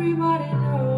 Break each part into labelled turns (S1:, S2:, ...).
S1: everybody knows.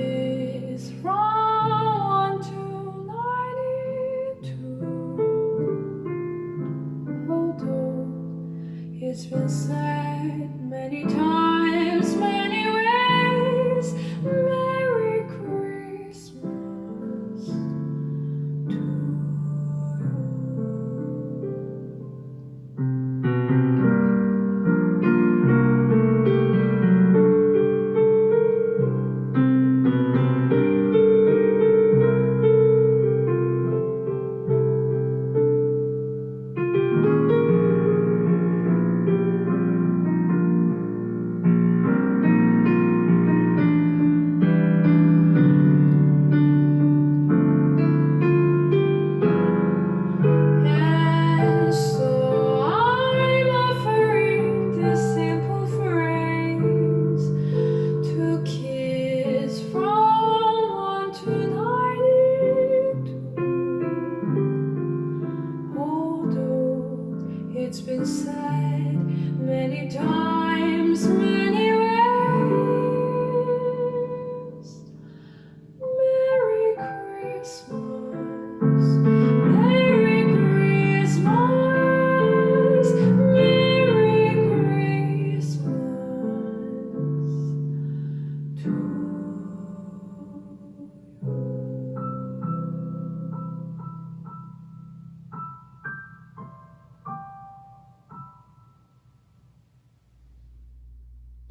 S1: It's been said many times.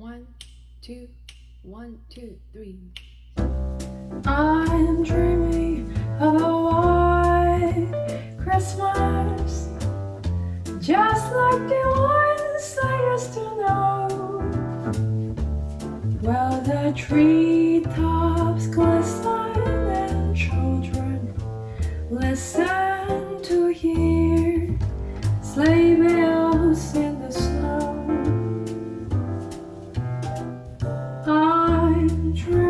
S1: One,
S2: two, one, two, three.
S1: I'm dreaming of a white Christmas Just like the ones I used to know Well, the treetops glisten and children listen true.